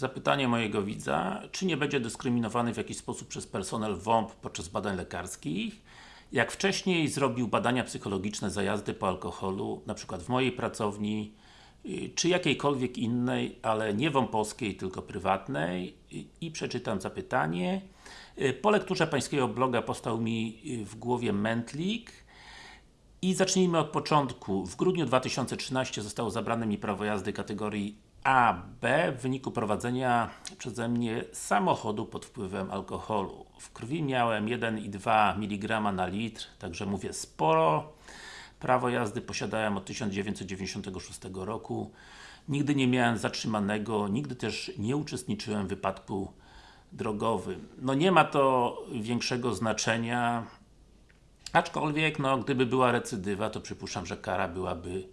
Zapytanie mojego widza, czy nie będzie dyskryminowany w jakiś sposób przez personel WOMP podczas badań lekarskich? Jak wcześniej zrobił badania psychologiczne za jazdy po alkoholu, na przykład w mojej pracowni, y, czy jakiejkolwiek innej, ale nie WOMP-owskiej, tylko prywatnej i, i przeczytam zapytanie. Y, Po lekturze Pańskiego bloga powstał mi y, w głowie mętlik i zacznijmy od początku. W grudniu 2013 zostało zabrane mi prawo jazdy kategorii A, B w wyniku prowadzenia przeze mnie samochodu pod wpływem alkoholu. W krwi miałem 1,2 mg na litr, także mówię sporo. Prawo jazdy posiadałem od 1996 roku. Nigdy nie miałem zatrzymanego, nigdy też nie uczestniczyłem w wypadku drogowym. No nie ma to większego znaczenia, Aczkolwiek, no, gdyby była recydywa, to przypuszczam, że kara byłaby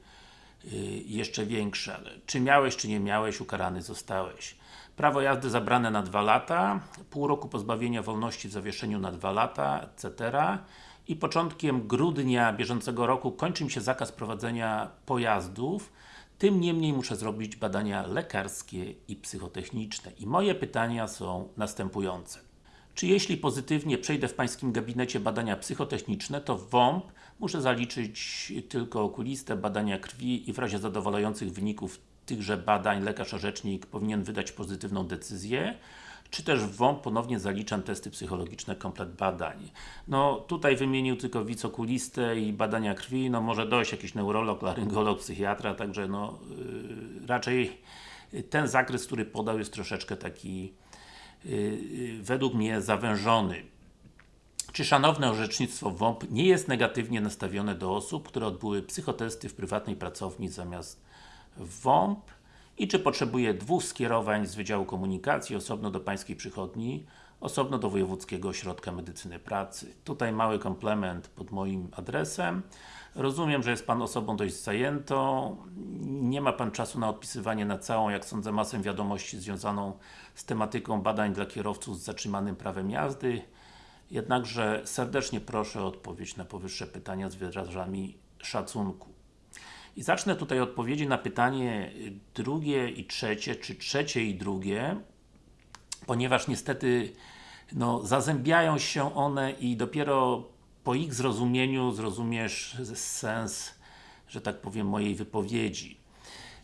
jeszcze większa. Ale Czy miałeś, czy nie miałeś, ukarany zostałeś. Prawo jazdy zabrane na 2 lata, pół roku pozbawienia wolności w zawieszeniu na 2 lata, etc. I początkiem grudnia bieżącego roku kończy mi się zakaz prowadzenia pojazdów. Tym niemniej muszę zrobić badania lekarskie i psychotechniczne. I moje pytania są następujące. Czy jeśli pozytywnie przejdę w Pańskim gabinecie badania psychotechniczne, to w WOMP muszę zaliczyć tylko okuliste, badania krwi i w razie zadowalających wyników tychże badań lekarz orzecznik powinien wydać pozytywną decyzję, czy też w WOMP ponownie zaliczam testy psychologiczne, komplet badań. No tutaj wymienił tylko wicokulistę i badania krwi, no może dojść jakiś neurolog, laryngolog, psychiatra, także no yy, raczej ten zakres, który podał jest troszeczkę taki według mnie zawężony. Czy szanowne orzecznictwo WOMP nie jest negatywnie nastawione do osób, które odbyły psychotesty w prywatnej pracowni zamiast WOMP? I czy potrzebuje dwóch skierowań z Wydziału Komunikacji, osobno do Pańskiej Przychodni, osobno do Wojewódzkiego Ośrodka Medycyny Pracy. Tutaj mały komplement pod moim adresem. Rozumiem, że jest Pan osobą dość zajętą, nie ma Pan czasu na odpisywanie na całą, jak sądzę, masę wiadomości związaną z tematyką badań dla kierowców z zatrzymanym prawem jazdy. Jednakże serdecznie proszę o odpowiedź na powyższe pytania z wyrazami szacunku. I zacznę tutaj odpowiedzi na pytanie drugie i trzecie, czy trzecie i drugie, ponieważ niestety no, zazębiają się one i dopiero po ich zrozumieniu zrozumiesz sens, że tak powiem, mojej wypowiedzi.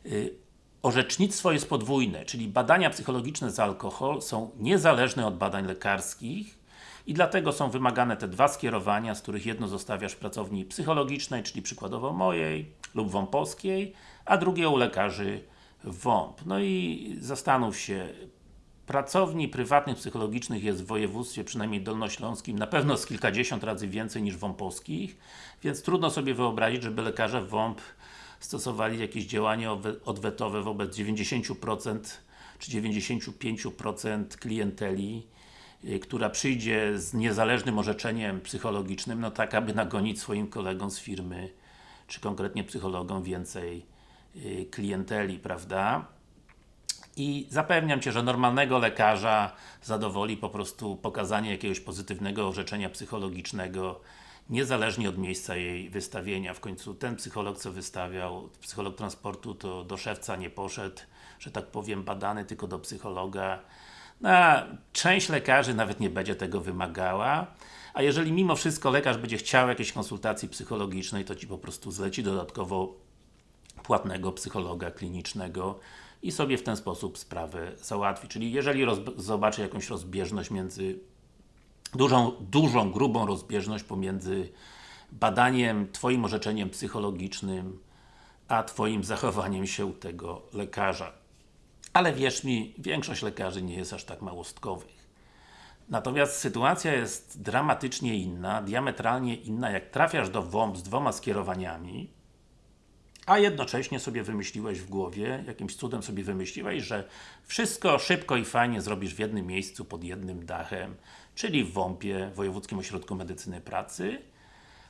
Y, Orzecznictwo jest podwójne, czyli badania psychologiczne za alkohol są niezależne od badań lekarskich i dlatego są wymagane te dwa skierowania, z których jedno zostawiasz w pracowni psychologicznej, czyli przykładowo mojej lub WOMP-owskiej, a drugie u lekarzy WOMP. No i zastanów się, pracowni prywatnych psychologicznych jest w województwie, przynajmniej dolnośląskim, na pewno z kilkadziesiąt razy więcej niż WOMP-owskich, więc trudno sobie wyobrazić, żeby lekarze WOMP stosowali jakieś działania odwetowe wobec 90% czy 95% klienteli, y, która przyjdzie z niezależnym orzeczeniem psychologicznym, no tak aby nagonić swoim kolegom z firmy, czy konkretnie psychologom więcej y, klienteli, prawda? I zapewniam Cię, że normalnego lekarza zadowoli po prostu pokazanie jakiegoś pozytywnego orzeczenia psychologicznego niezależnie od miejsca jej wystawienia. W końcu ten psycholog, co wystawiał, psycholog transportu, to do szewca nie poszedł, że tak powiem, badany, tylko do psychologa. No, a część lekarzy nawet nie będzie tego wymagała, a jeżeli mimo wszystko lekarz będzie chciał jakiejś konsultacji psychologicznej, to Ci po prostu zleci dodatkowo płatnego psychologa klinicznego i sobie w ten sposób sprawę załatwi. Czyli jeżeli zobaczy jakąś rozbieżność między dużą, dużą, grubą rozbieżność pomiędzy badaniem, Twoim orzeczeniem psychologicznym, a Twoim zachowaniem się u tego lekarza. Ale wierz mi, większość lekarzy nie jest aż tak małostkowych. Natomiast sytuacja jest dramatycznie inna, diametralnie inna, jak trafiasz do WOMP z dwoma skierowaniami, a jednocześnie sobie wymyśliłeś w głowie, jakimś cudem sobie wymyśliłeś, że wszystko szybko i fajnie zrobisz w jednym miejscu, pod jednym dachem, czyli w WOMP-ie, Wojewódzkim Ośrodku Medycyny Pracy.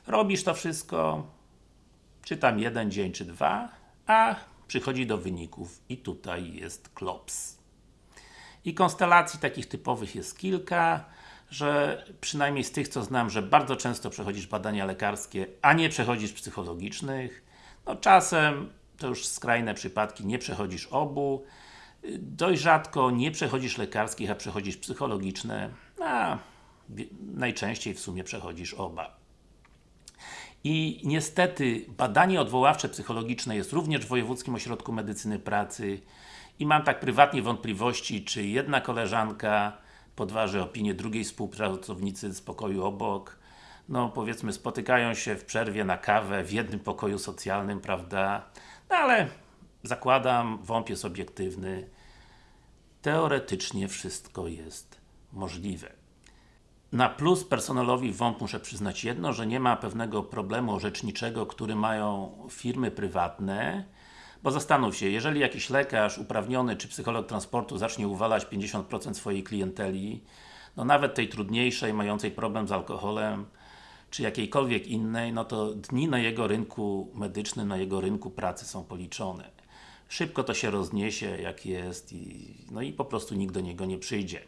Robisz to wszystko, czy tam jeden dzień, czy dwa, a przychodzi do wyników i tutaj jest klops. I konstelacji takich typowych jest kilka, że przynajmniej z tych, co znam, że bardzo często przechodzisz badania lekarskie, a nie przechodzisz psychologicznych. No czasem, to już skrajne przypadki, nie przechodzisz obu. dość rzadko nie przechodzisz lekarskich, a przechodzisz psychologiczne, a najczęściej w sumie przechodzisz oba. I niestety badanie odwoławcze psychologiczne jest również w Wojewódzkim Ośrodku Medycyny Pracy i mam tak prywatnie wątpliwości, czy jedna koleżanka podważy opinię drugiej współpracownicy z pokoju obok, no powiedzmy spotykają się w przerwie na kawę w jednym pokoju socjalnym, prawda? No ale zakładam, WOMP jest obiektywny. Teoretycznie wszystko jest możliwe. Na plus personelowi WOMP muszę przyznać jedno, że nie ma pewnego problemu orzeczniczego, który mają firmy prywatne, bo zastanów się, jeżeli jakiś lekarz uprawniony czy psycholog transportu zacznie uwalać 50% swojej klienteli, no nawet tej trudniejszej, mającej problem z alkoholem, czy jakiejkolwiek innej, no to dni na jego rynku medycznym, na jego rynku pracy są policzone. Szybko to się rozniesie, jak jest i, no i po prostu nikt do niego nie przyjdzie.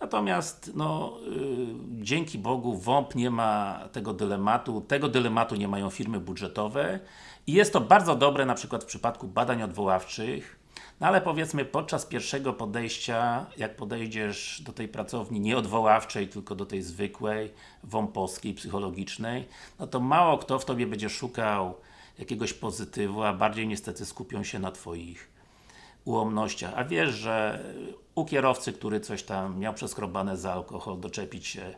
Natomiast, no, yy, dzięki Bogu WOMP nie ma tego dylematu, tego dylematu nie mają firmy budżetowe i jest to bardzo dobre na przykład w przypadku badań odwoławczych, no ale powiedzmy podczas pierwszego podejścia, jak podejdziesz do tej pracowni nie odwoławczej, tylko do tej zwykłej, WOMP-owskiej, psychologicznej, no to mało kto w Tobie będzie szukał jakiegoś pozytywu, a bardziej niestety skupią się na Twoich ułomnościach. A wiesz, że u kierowcy, który coś tam miał przeskrobane za alkohol, doczepić się,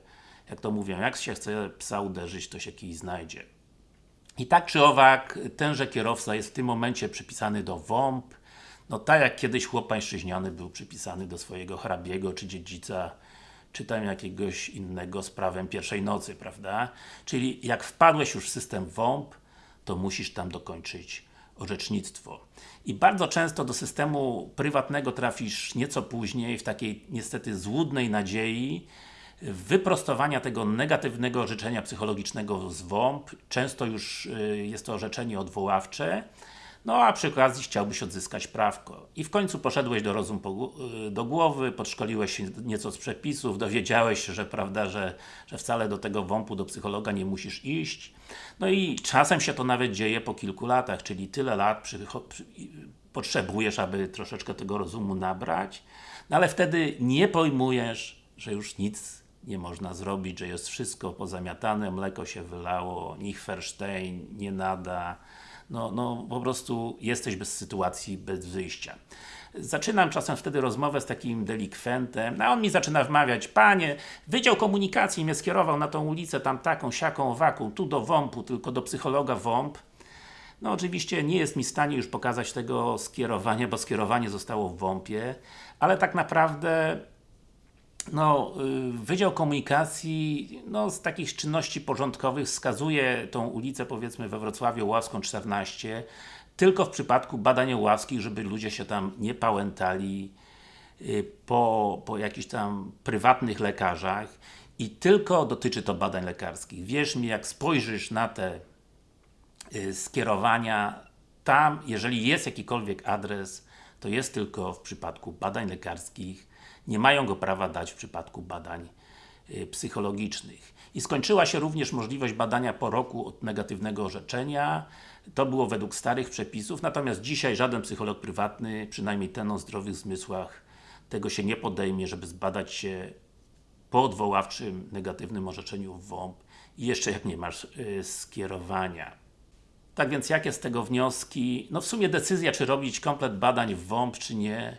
jak to mówią, jak się chce psa uderzyć, to się kij znajdzie. I tak czy owak, tenże kierowca jest w tym momencie przypisany do WOMP, no tak jak kiedyś chłop pańszczyźniany był przypisany do swojego hrabiego, czy dziedzica, czy tam jakiegoś innego z prawem pierwszej nocy, prawda? Czyli jak wpadłeś już w system WOMP, to musisz tam dokończyć orzecznictwo. I bardzo często do systemu prywatnego trafisz nieco później, w takiej niestety złudnej nadziei wyprostowania tego negatywnego orzeczenia psychologicznego z WOMP. Często już y, jest to orzeczenie odwoławcze, no a przy okazji chciałbyś odzyskać prawko. I w końcu poszedłeś do rozum y, do głowy, podszkoliłeś się nieco z przepisów, dowiedziałeś się, że prawda, że, że wcale do tego WOMP-u, do psychologa nie musisz iść. No i czasem się to nawet dzieje po kilku latach, czyli tyle lat przy, przy, potrzebujesz, aby troszeczkę tego rozumu nabrać, no ale wtedy nie pojmujesz, że już nic nie można zrobić, że jest wszystko pozamiatane, mleko się wylało, Nichferstein nie nada, no, no po prostu jesteś bez sytuacji, bez wyjścia. Zaczynam czasem wtedy rozmowę z takim delikwentem, a on mi zaczyna wmawiać, Panie, Wydział Komunikacji mnie skierował na tą ulicę, tam taką, siaką, waką, tu do WOMP-u, tylko do psychologa WOMP. No oczywiście nie jest mi w stanie już pokazać tego skierowania, bo skierowanie zostało w WOMP-ie, ale tak naprawdę no, y, Wydział Komunikacji no, z takich czynności porządkowych wskazuje tą ulicę powiedzmy we Wrocławiu Ławską 14 tylko w przypadku badań ławskich, żeby ludzie się tam nie pałętali y, po, po jakichś tam prywatnych lekarzach i tylko dotyczy to badań lekarskich. Wierz mi, jak spojrzysz na te y, skierowania, tam, jeżeli jest jakikolwiek adres, to jest tylko w przypadku badań lekarskich nie mają go prawa dać w przypadku badań y, psychologicznych. I skończyła się również możliwość badania po roku od negatywnego orzeczenia. To było według starych przepisów, natomiast dzisiaj żaden psycholog prywatny, przynajmniej ten o zdrowych zmysłach, tego się nie podejmie, żeby zbadać się po odwoławczym negatywnym orzeczeniu w WOMP i jeszcze jak nie masz yy, skierowania. Tak więc jakie z tego wnioski? No w sumie decyzja, czy robić komplet badań w WOMP, czy nie,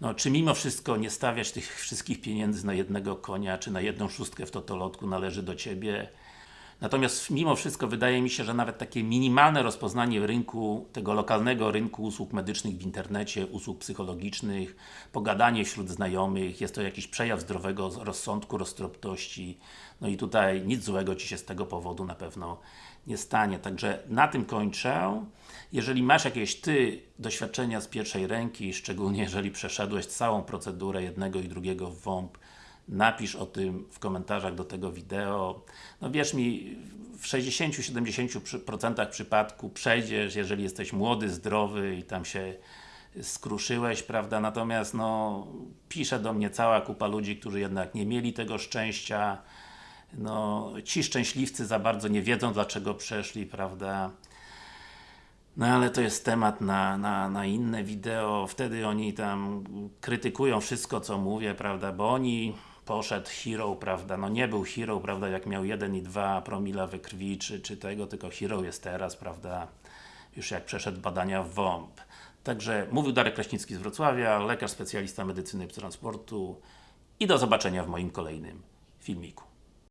no, czy mimo wszystko nie stawiać tych wszystkich pieniędzy na jednego konia, czy na jedną szóstkę w totolotku należy do Ciebie. Natomiast mimo wszystko wydaje mi się, że nawet takie minimalne rozpoznanie rynku, tego lokalnego rynku usług medycznych w internecie, usług psychologicznych, pogadanie wśród znajomych, jest to jakiś przejaw zdrowego rozsądku, roztropności. No i tutaj nic złego Ci się z tego powodu na pewno nie stanie. Także na tym kończę. Jeżeli masz jakieś Ty doświadczenia z pierwszej ręki, szczególnie jeżeli przeszedłeś całą procedurę jednego i drugiego WOMP, napisz o tym w komentarzach do tego wideo. No wierz mi, w 60-70% przypadku przejdziesz, jeżeli jesteś młody, zdrowy i tam się skruszyłeś, prawda? Natomiast no, pisze do mnie cała kupa ludzi, którzy jednak nie mieli tego szczęścia. No, ci szczęśliwcy za bardzo nie wiedzą, dlaczego przeszli, prawda? No ale to jest temat na, na, na inne wideo, wtedy oni tam krytykują wszystko co mówię, prawda, bo oni poszedł hero, prawda, no nie był hero, prawda, jak miał 1,2 promila we krwi, czy, czy tego, tylko hero jest teraz, prawda, już jak przeszedł badania w WOMP. Także mówił Darek Kraśnicki z Wrocławia, lekarz specjalista medycyny transportu i do zobaczenia w moim kolejnym filmiku.